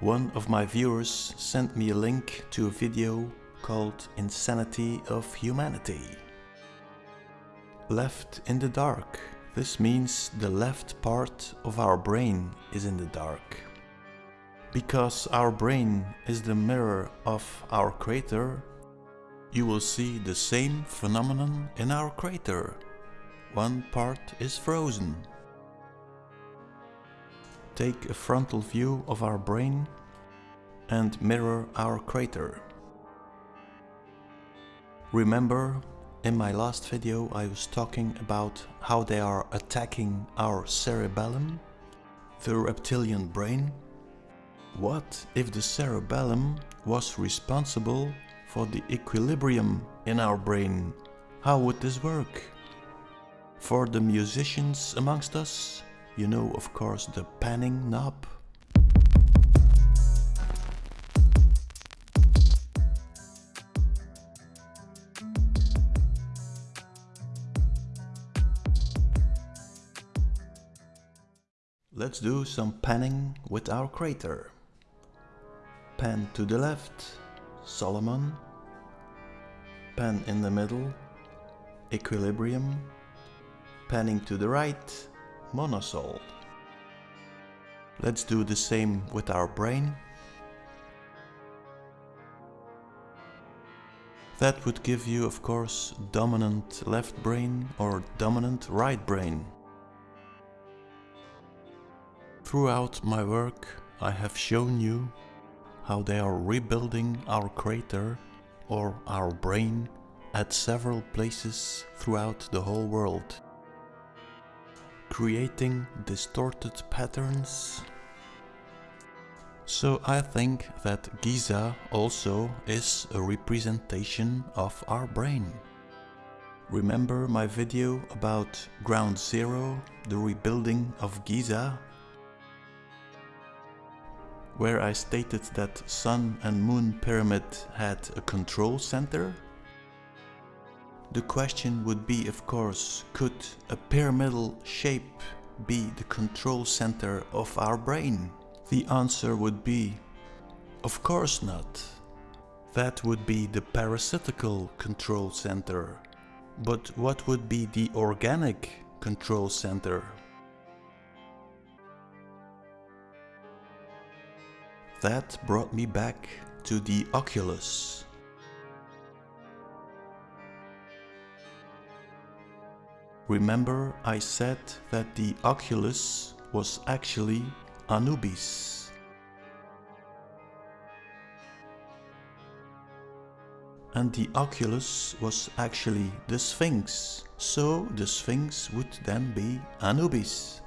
One of my viewers sent me a link to a video called Insanity of Humanity. Left in the dark. This means the left part of our brain is in the dark. Because our brain is the mirror of our crater, you will see the same phenomenon in our crater. One part is frozen. Take a frontal view of our brain and mirror our crater. Remember, in my last video I was talking about how they are attacking our cerebellum, the reptilian brain. What if the cerebellum was responsible for the equilibrium in our brain? How would this work? For the musicians amongst us, you know of course the panning knob. Let's do some panning with our crater. Pan to the left, Solomon. Pan in the middle, Equilibrium. Panning to the right, Monosol. Let's do the same with our brain. That would give you of course dominant left brain or dominant right brain. Throughout my work I have shown you how they are rebuilding our crater or our brain at several places throughout the whole world. Creating distorted patterns. So I think that Giza also is a representation of our brain. Remember my video about Ground Zero, the rebuilding of Giza where I stated that Sun and Moon Pyramid had a control center? The question would be of course, could a pyramidal shape be the control center of our brain? The answer would be, of course not. That would be the parasitical control center. But what would be the organic control center? That brought me back to the Oculus. Remember I said that the Oculus was actually Anubis. And the Oculus was actually the Sphinx, so the Sphinx would then be Anubis.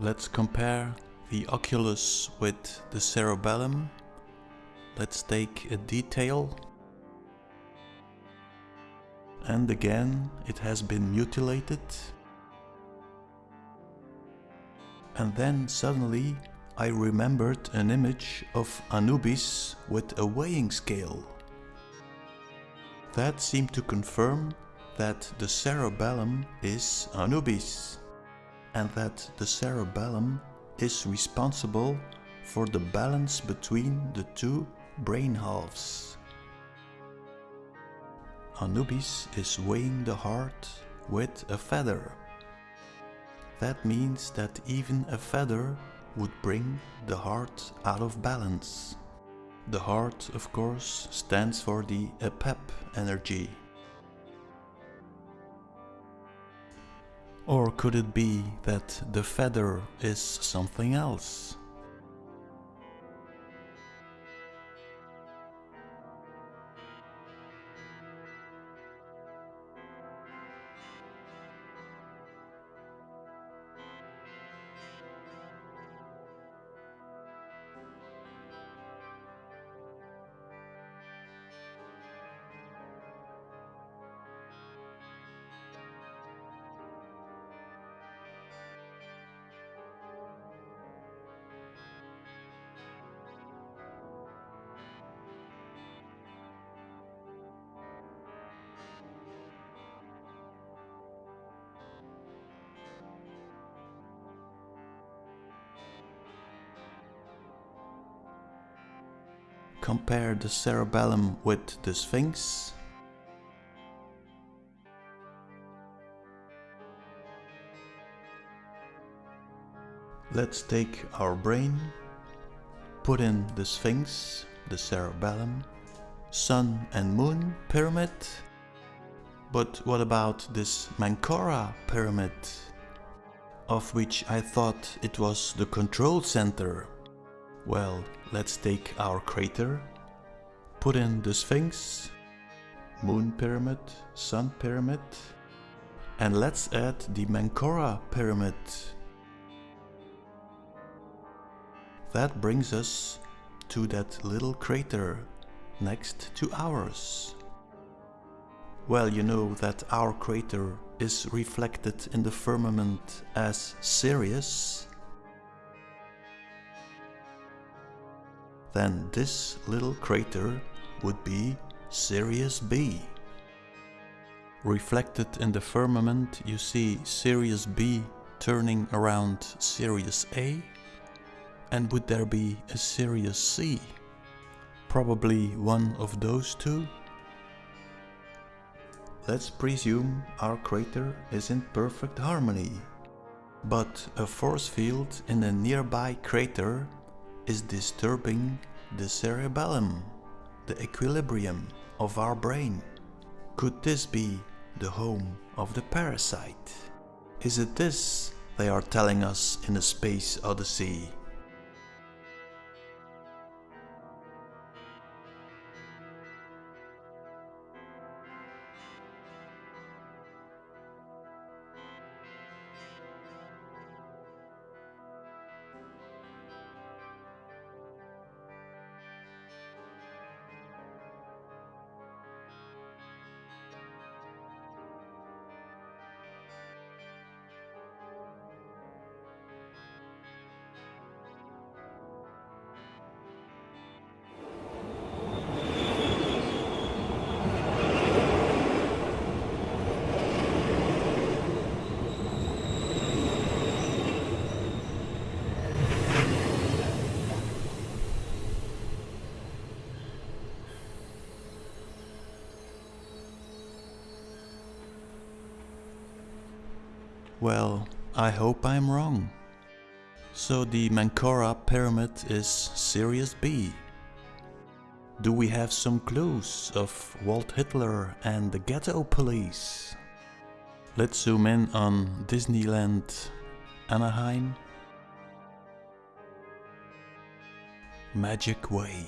Let's compare the oculus with the cerebellum. Let's take a detail. And again, it has been mutilated. And then suddenly I remembered an image of Anubis with a weighing scale. That seemed to confirm that the cerebellum is Anubis and that the cerebellum is responsible for the balance between the two brain halves. Anubis is weighing the heart with a feather. That means that even a feather would bring the heart out of balance. The heart, of course, stands for the Apep energy. Or could it be that the feather is something else? Compare the cerebellum with the Sphinx. Let's take our brain, put in the Sphinx, the cerebellum, Sun and Moon pyramid. But what about this Menkaure pyramid, of which I thought it was the control center? Well, let's take our crater, put in the Sphinx, Moon pyramid, Sun pyramid, and let's add the Menkaure pyramid That brings us to that little crater next to ours. Well, you know that our crater is reflected in the firmament as Sirius. Then this little crater would be Sirius B. Reflected in the firmament you see Sirius B turning around Sirius A and would there be a Sirius C? Probably one of those two? Let's presume our crater is in perfect harmony. But a force field in a nearby crater is disturbing the cerebellum, the equilibrium of our brain. Could this be the home of the parasite? Is it this they are telling us in the space odyssey? Well, I hope I'm wrong. So the Menkaure pyramid is Sirius B. Do we have some clues of Walt Hitler and the ghetto police? Let's zoom in on Disneyland Anaheim. Magic Way.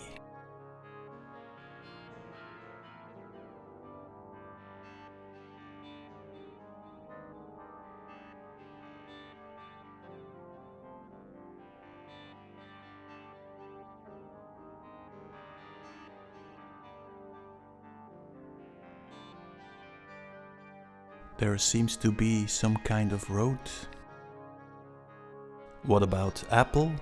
There seems to be some kind of road. What about Apple?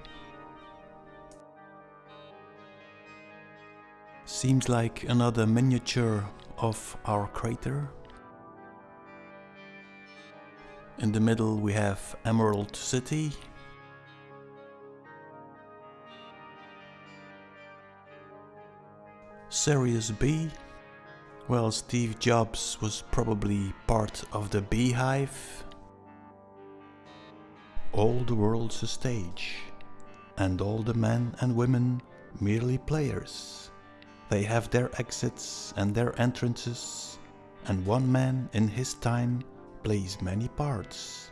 Seems like another miniature of our crater. In the middle we have Emerald City. Sirius B well, Steve Jobs was probably part of the beehive. All the world's a stage, and all the men and women merely players. They have their exits and their entrances, and one man in his time plays many parts.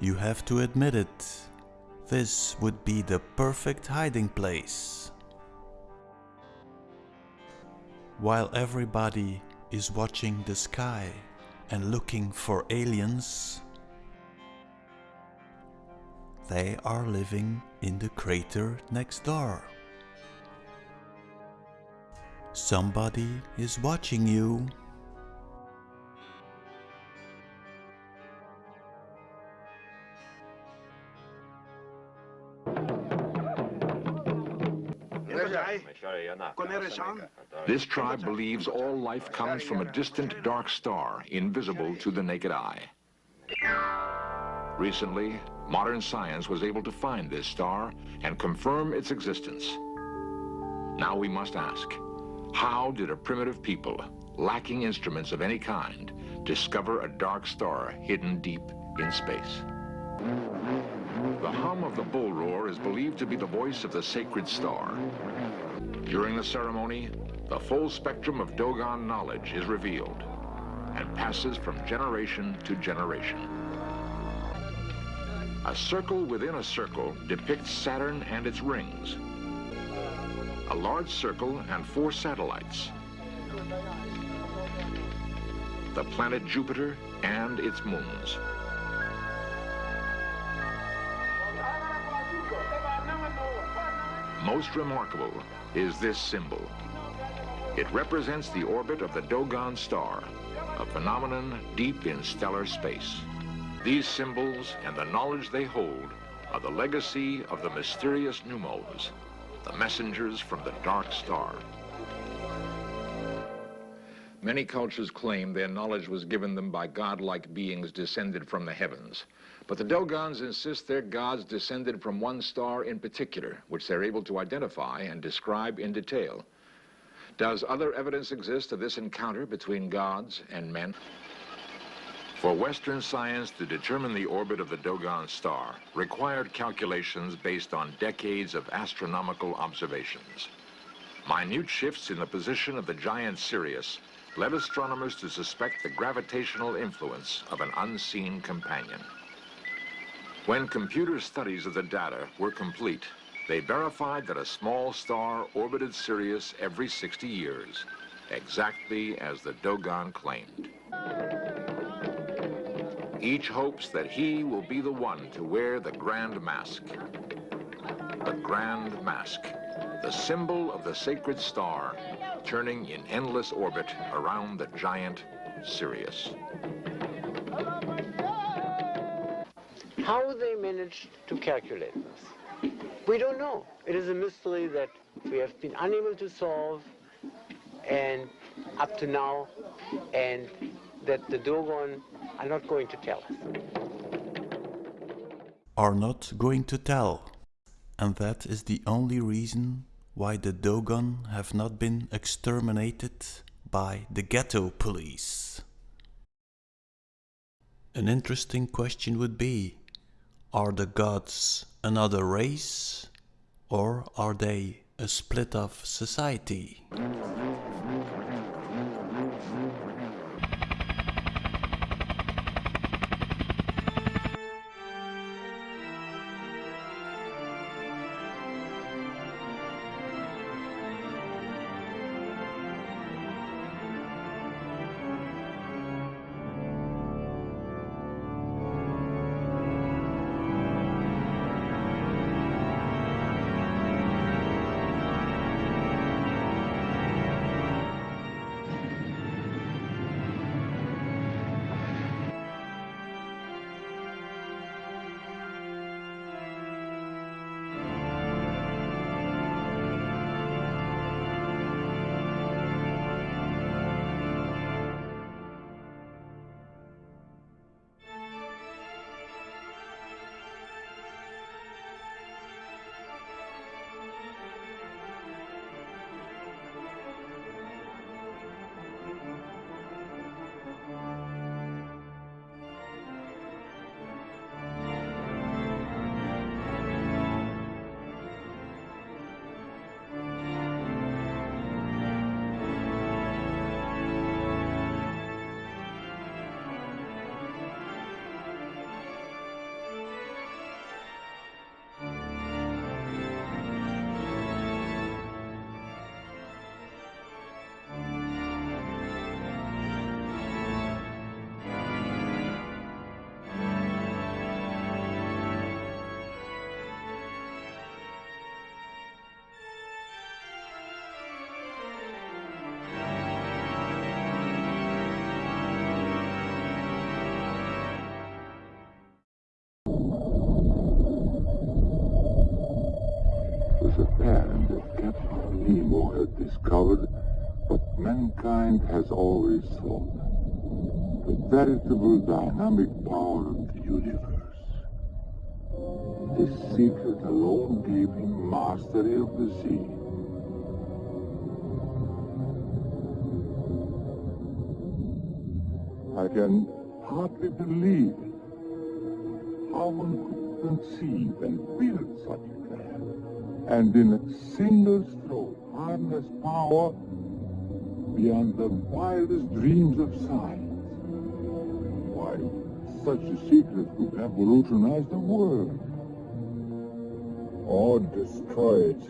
You have to admit it. This would be the perfect hiding place. While everybody is watching the sky and looking for aliens, they are living in the crater next door. Somebody is watching you. This tribe believes all life comes from a distant dark star, invisible to the naked eye. Recently, modern science was able to find this star and confirm its existence. Now we must ask, how did a primitive people, lacking instruments of any kind, discover a dark star hidden deep in space? The hum of the bull roar is believed to be the voice of the sacred star. During the ceremony, the full spectrum of Dogon knowledge is revealed and passes from generation to generation. A circle within a circle depicts Saturn and its rings. A large circle and four satellites. The planet Jupiter and its moons. Most remarkable is this symbol. It represents the orbit of the Dogon star, a phenomenon deep in stellar space. These symbols and the knowledge they hold are the legacy of the mysterious Nommos, the messengers from the dark star. Many cultures claim their knowledge was given them by godlike beings descended from the heavens. But the Dogons insist their gods descended from one star in particular, which they're able to identify and describe in detail. Does other evidence exist of this encounter between gods and men? For Western science to determine the orbit of the Dogon star required calculations based on decades of astronomical observations. Minute shifts in the position of the giant Sirius led astronomers to suspect the gravitational influence of an unseen companion. When computer studies of the data were complete, they verified that a small star orbited Sirius every 60 years, exactly as the Dogon claimed. Each hopes that he will be the one to wear the Grand Mask. The Grand Mask, the symbol of the sacred star, turning in endless orbit around the giant Sirius. How they managed to calculate this, we don't know. It is a mystery that we have been unable to solve and up to now, and that the Dogon are not going to tell us. Are not going to tell. And that is the only reason why the Dogon have not been exterminated by the ghetto police. An interesting question would be, are the gods another race or are they a split off society? Japan that Captain Nemo had discovered what mankind has always thought. The veritable dynamic power of the universe. This secret alone gave him mastery of the sea. I can hardly believe how one could conceive and build such and in a single stroke harness power beyond the wildest dreams of science. Why, such a secret could revolutionize the world. Or destroy it.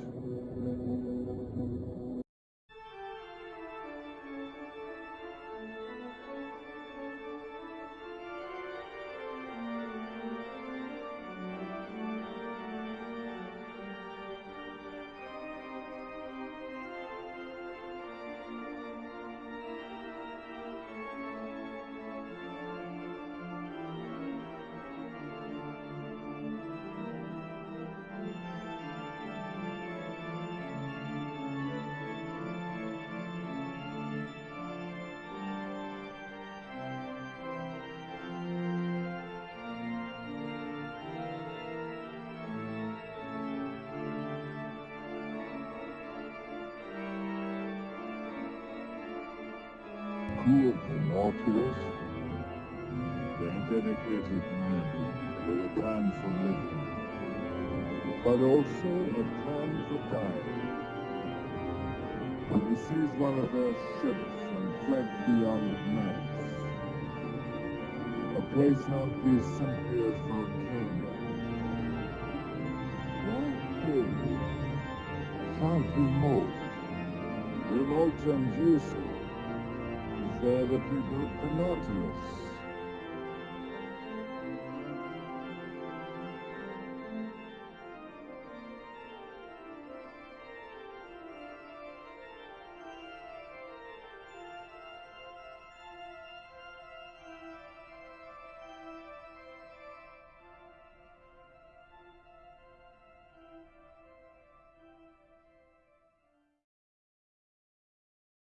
The Nautilus, they're dedicated men with a plan for living, but also a plan for dying. When he sees one of their ships and fled beyond Manx, a place not simply as volcano. Why Sounds remote. Remote and useful we built the Nautilus.